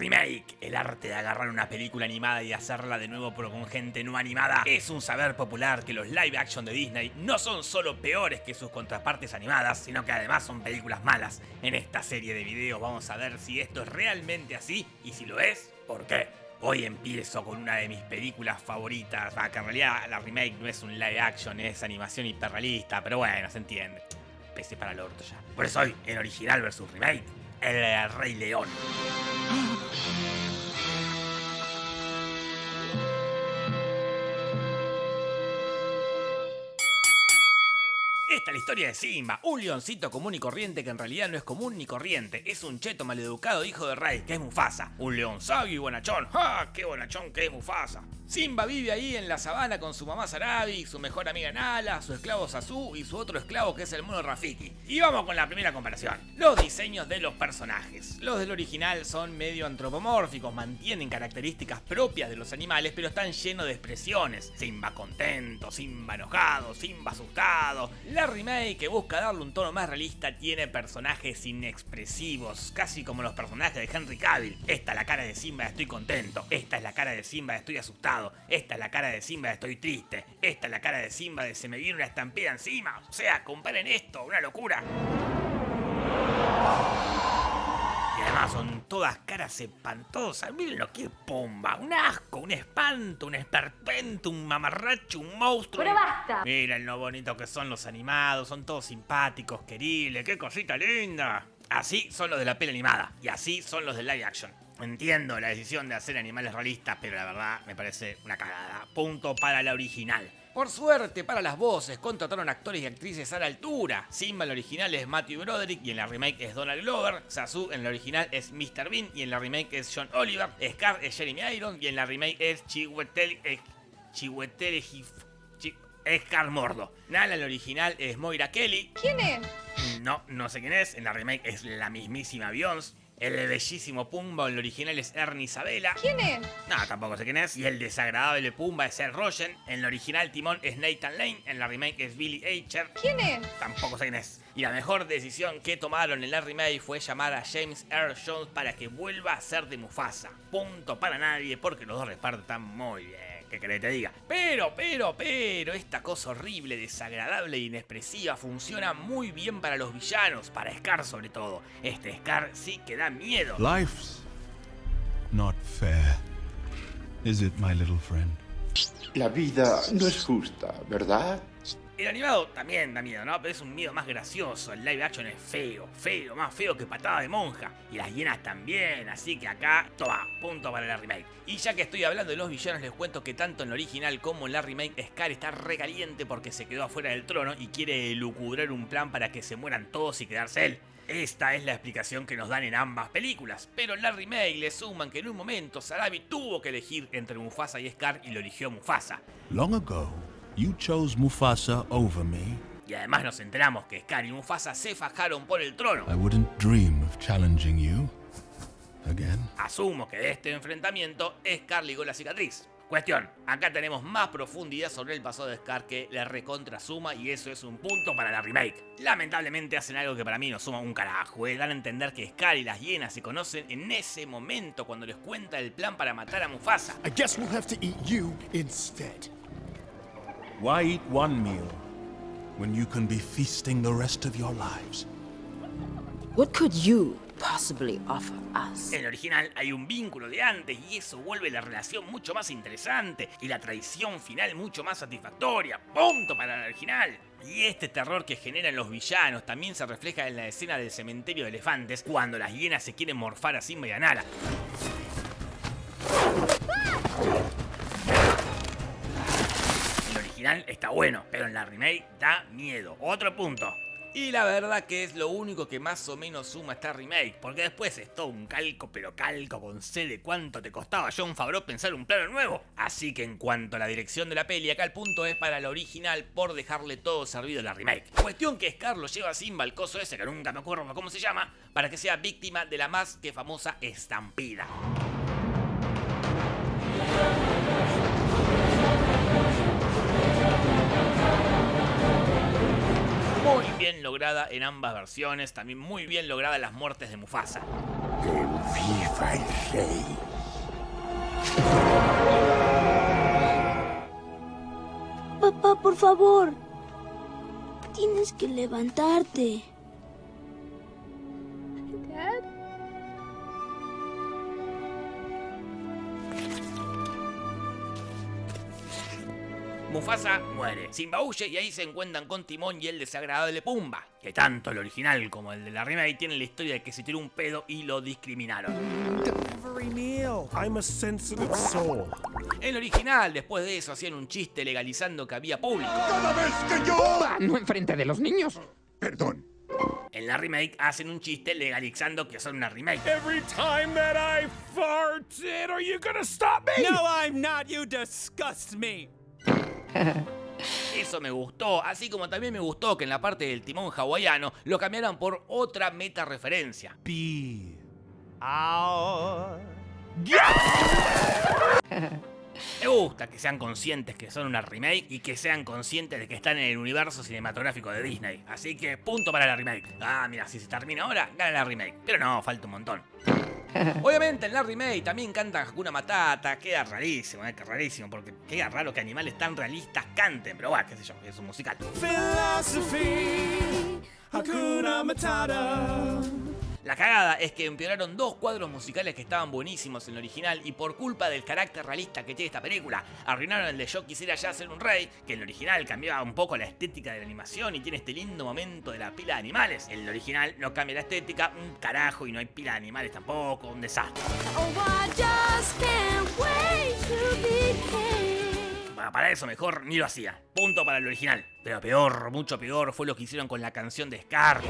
remake, el arte de agarrar una película animada y hacerla de nuevo pero con gente no animada, es un saber popular que los live action de Disney no son solo peores que sus contrapartes animadas, sino que además son películas malas. En esta serie de videos vamos a ver si esto es realmente así y si lo es, ¿por qué? Hoy empiezo con una de mis películas favoritas, ah, que en realidad la remake no es un live action, es animación hiperrealista, pero bueno, se entiende. Pese para el orto ya. Por eso hoy, en original versus remake, el Rey León. Historia de Simba, un leoncito común y corriente que en realidad no es común ni corriente, es un cheto maleducado hijo de rey, que es Mufasa. Un león sabio y bonachón, ¡ja! ¡Qué bonachón que es Mufasa! Simba vive ahí en la sabana con su mamá Sarabi, su mejor amiga Nala, su esclavo Sasu y su otro esclavo que es el mono Rafiki. Y vamos con la primera comparación. Los diseños de los personajes. Los del original son medio antropomórficos, mantienen características propias de los animales, pero están llenos de expresiones. Simba contento, Simba enojado, Simba asustado. La remake, que busca darle un tono más realista, tiene personajes inexpresivos, casi como los personajes de Henry Cavill. Esta es la cara de Simba estoy contento, esta es la cara de Simba estoy asustado. Esta es la cara de Simba de estoy triste. Esta es la cara de Simba de se me viene una estampida encima. O sea, comparen esto, una locura. Y además son todas caras espantosas. Miren lo que es Pomba. Un asco, un espanto, un esperpento, un mamarracho, un monstruo. Pero basta. Miren lo bonito que son los animados. Son todos simpáticos, queribles. ¡Qué cosita linda! Así son los de la peli animada. Y así son los de live action. Entiendo la decisión de hacer animales realistas, pero la verdad me parece una cagada. Punto para la original. Por suerte, para las voces, contrataron actores y actrices a la altura. Simba en la original es Matthew Broderick y en la remake es Donald Glover. Sasu en la original es Mr. Bean y en la remake es John Oliver. Scar es Jeremy Irons y en la remake es Chiwetel... Eh, Chiwetel... Chi- Scar Mordo. Nala en la original es Moira Kelly. ¿Quién es? No, no sé quién es. En la remake es la mismísima Beyoncé. El bellísimo Pumba en el original es Ernie Isabela. ¿Quién es? No, tampoco sé quién es. Y el desagradable Pumba es Seth Rogen. En el original Timón es Nathan Lane. En la remake es Billy Eicher. ¿Quién es? Tampoco sé quién es. Y la mejor decisión que tomaron en la remake fue llamar a James Earl Jones para que vuelva a ser de Mufasa. Punto para nadie porque los dos reparten tan muy bien. ¿Qué querés que te diga? Pero, pero, pero, esta cosa horrible, desagradable e inexpresiva funciona muy bien para los villanos, para Scar sobre todo. Este Scar sí que da miedo. Life's not fair. Is it, my little friend? La vida no es justa, ¿verdad? El animado también da miedo, ¿no? Pero es un miedo más gracioso. El live action es feo, feo, más feo que patada de monja. Y las hienas también, así que acá, toma, punto para la remake. Y ya que estoy hablando de los villanos, les cuento que tanto en la original como en la remake, Scar está recaliente porque se quedó afuera del trono y quiere lucubrar un plan para que se mueran todos y quedarse él. Esta es la explicación que nos dan en ambas películas, pero en la remake le suman que en un momento Sarabi tuvo que elegir entre Mufasa y Scar y lo eligió Mufasa. Long ago, you chose Mufasa over me. Y además nos enteramos que Scar y Mufasa se fajaron por el trono. I wouldn't dream of challenging you. Again. Asumo que de este enfrentamiento Scar ligó la cicatriz. Cuestión, acá tenemos más profundidad sobre el pasado de Scar que la recontra suma y eso es un punto para la remake. Lamentablemente hacen algo que para mí no suma un carajo, eh. dan a entender que Scar y las hienas se conocen en ese momento cuando les cuenta el plan para matar a Mufasa. I guess we'll have to eat you instead. Why eat one meal when you can be feasting the rest of your lives? What could you possibly offer us? En el original hay un vínculo de antes y eso vuelve la relación mucho más interesante y la traición final mucho más satisfactoria. Punto para el original. Y este terror que generan los villanos también se refleja en la escena del cementerio de elefantes cuando las hienas se quieren morfar a Simba y a Nala. Está bueno, pero en la remake da miedo. Otro punto. Y la verdad que es lo único que más o menos suma esta remake, porque después es todo un calco, pero calco con C de cuánto te costaba John Favreau pensar un plano nuevo. Así que en cuanto a la dirección de la peli, acá el punto es para la original por dejarle todo servido a la remake. Cuestión que Scar lo lleva a Simba al coso ese, que nunca me acuerdo cómo se llama, para que sea víctima de la más que famosa estampida. Muy bien lograda en ambas versiones, también muy bien lograda las muertes de Mufasa. Que viva el rey. Papá, por favor. Tienes que levantarte. Mufasa muere. Simba huye y ahí se encuentran con Timón y el desagradable Pumba, que tanto el original como el de la remake tienen la historia de que se tiró un pedo y lo discriminaron. I'm a sensitive soul. El original, después de eso, hacían un chiste legalizando que había público. Cada vez que yo... No enfrente de los niños. Perdón. En la remake hacen un chiste legalizando que son una remake. Every time that I farted, are you gonna stop me? No, I'm not. You disgust me. Eso me gustó, así como también me gustó que en la parte del timón hawaiano lo cambiaran por otra meta referencia. Be Ow. Me gusta que sean conscientes que son una remake y que sean conscientes de que están en el universo cinematográfico de Disney. Así que punto para la remake. Ah, mira, si se termina ahora, gana la remake. Pero no, falta un montón. Obviamente en la remake también cantan Hakuna Matata, queda rarísimo, eh, que rarísimo, porque queda raro que animales tan realistas canten, pero bueno, qué sé yo, es un musical. Philosophy. Hakuna Matata. La cagada es que empeoraron dos cuadros musicales que estaban buenísimos en el original y por culpa del carácter realista que tiene esta película, arruinaron el de Yo quisiera ya ser un rey, que en el original cambiaba un poco la estética de la animación y tiene este lindo momento de la pila de animales. En el original no cambia la estética, un carajo y no hay pila de animales tampoco, un desastre. Oh, para eso mejor ni lo hacía. Punto para el original. Pero peor, mucho peor, fue lo que hicieron con la canción de Scar.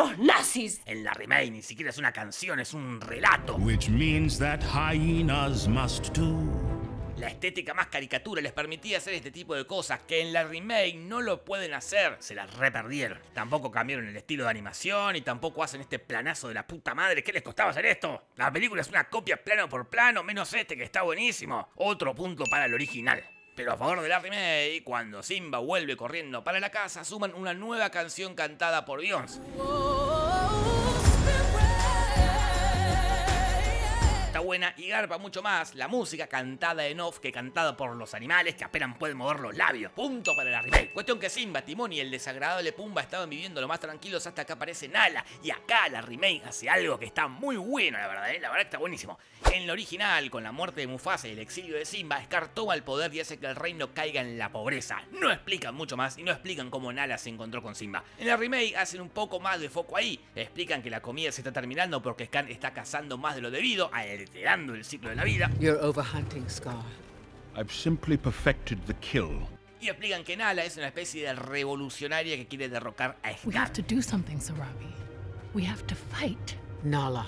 Unos nazis! En la remake ni siquiera es una canción, es un relato. which means that hyenas must do. La estética más caricatura les permitía hacer este tipo de cosas que en la remake no lo pueden hacer, se las reperdieron. Tampoco cambiaron el estilo de animación y tampoco hacen este planazo de la puta madre. ¿Qué les costaba hacer esto? La película es una copia plano por plano, menos este que está buenísimo. Otro punto para el original. Pero a favor de la remake, cuando Simba vuelve corriendo para la casa, suman una nueva canción cantada por Beyoncé. Buena y garpa mucho más la música cantada en off que cantada por los animales que apenas pueden mover los labios. Punto para la remake. Cuestión que Simba, Timón y el desagradable Pumba estaban viviendo lo más tranquilos hasta que aparece Nala. Y acá la remake hace algo que está muy bueno, la verdad, ¿eh? la verdad está buenísimo. En la original, con la muerte de Mufasa y el exilio de Simba, Scar toma el poder y hace que el reino caiga en la pobreza. No explican mucho más y no explican cómo Nala se encontró con Simba. En la remake hacen un poco más de foco ahí. Explican que la comida se está terminando porque Scar está cazando más de lo debido, alterando el ciclo de la vida. You're overhunting, Scar. I've simply perfected the kill. Y explican que Nala es una especie de revolucionaria que quiere derrocar a We Scar. have to do something, Sarabi. We have to fight. Nala.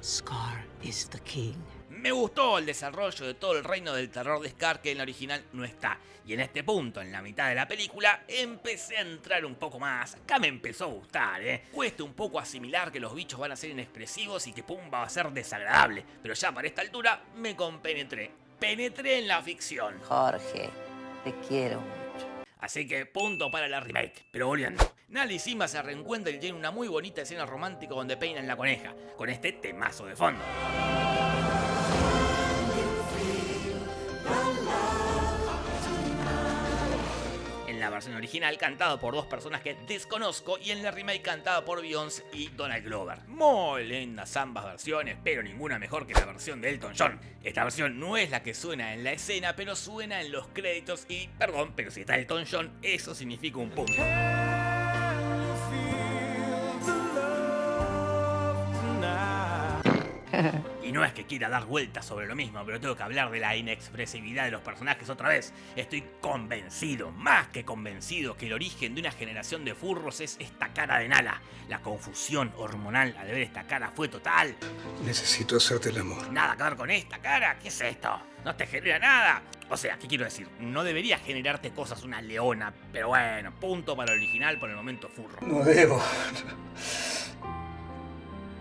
Scar is the king. Me gustó el desarrollo de todo el reino del terror de Scar que en la original no está. Y en este punto, en la mitad de la película, empecé a entrar un poco más. Acá me empezó a gustar, ¿eh? Cuesta un poco asimilar que los bichos van a ser inexpresivos y que Pumba va a ser desagradable. Pero ya para esta altura me compenetré. Penetré en la ficción. Jorge, te quiero mucho. Así que punto para la remake. Pero volviendo. Nala y Simba se reencuentran y tienen una muy bonita escena romántica donde peinan la coneja. Con este temazo de fondo. Versión original cantado por dos personas que desconozco y en la remake cantado por Beyoncé y Donald Glover. Muy lindas ambas versiones, pero ninguna mejor que la versión de Elton John. Esta versión no es la que suena en la escena, pero suena en los créditos y, perdón, pero si está Elton John, eso significa un punto. No es que quiera dar vueltas sobre lo mismo, pero tengo que hablar de la inexpresividad de los personajes otra vez. Estoy convencido, más que convencido, que el origen de una generación de furros es esta cara de Nala. La confusión hormonal al ver esta cara fue total. Necesito hacerte el amor. Nada que ver con esta cara, ¿qué es esto? No te genera nada. O sea, ¿qué quiero decir? No debería generarte cosas una leona, pero bueno, punto para el original por el momento furro. No debo.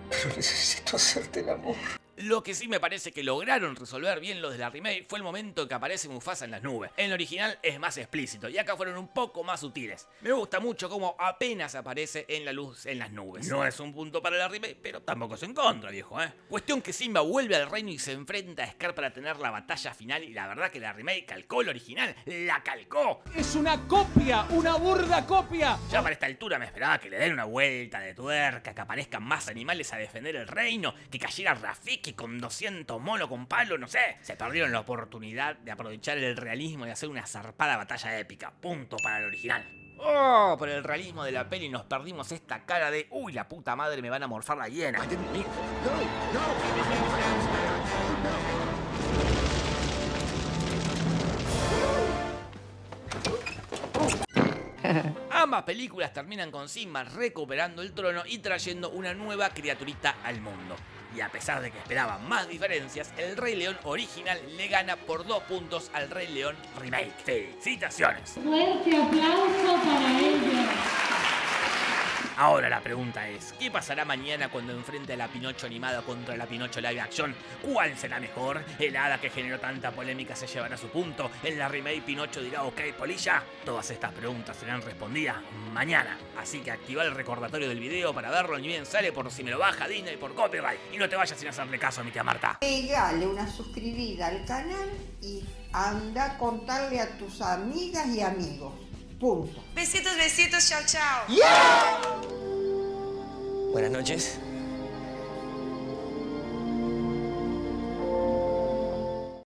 Pero necesito hacerte el amor. Lo que sí me parece que lograron resolver bien los de la remake fue el momento en que aparece Mufasa en las nubes. En el original es más explícito y acá fueron un poco más sutiles. Me gusta mucho cómo apenas aparece en la luz en las nubes. No es un punto para la remake, pero tampoco es en contra, viejo, ¿eh? Cuestión que Simba vuelve al reino y se enfrenta a Scar para tener la batalla final y la verdad que la remake calcó el original, la calcó. Es una copia, una burda copia. Ya para esta altura me esperaba que le den una vuelta de tuerca, que aparezcan más animales a defender el reino, que cayera Rafiki con 200 monos con palo, no sé. Se perdieron la oportunidad de aprovechar el realismo y hacer una zarpada batalla épica. Punto para el original. Oh, por el realismo de la peli nos perdimos esta cara de uy, la puta madre me van a morfar la hiena. Ambas películas terminan con Simba recuperando el trono y trayendo una nueva criaturita al mundo. Y a pesar de que esperaban más diferencias, el Rey León original le gana por dos puntos al Rey León Remake. Felicitaciones. Fuerte aplauso para ellos. Ahora la pregunta es, ¿qué pasará mañana cuando enfrente a la Pinocho animada contra la Pinocho live action? ¿Cuál será mejor? ¿El hada que generó tanta polémica se llevará su punto? ¿En la remake Pinocho dirá ok polilla? Todas estas preguntas serán respondidas mañana. Así que activa el recordatorio del video para verlo ni bien sale por si me lo baja Disney por copyright. Y no te vayas sin hacerle caso a mi tía Marta. Pegale una suscribida al canal y anda a contarle a tus amigas y amigos. Punto. Besitos, besitos, chao, chao. Buenas noches.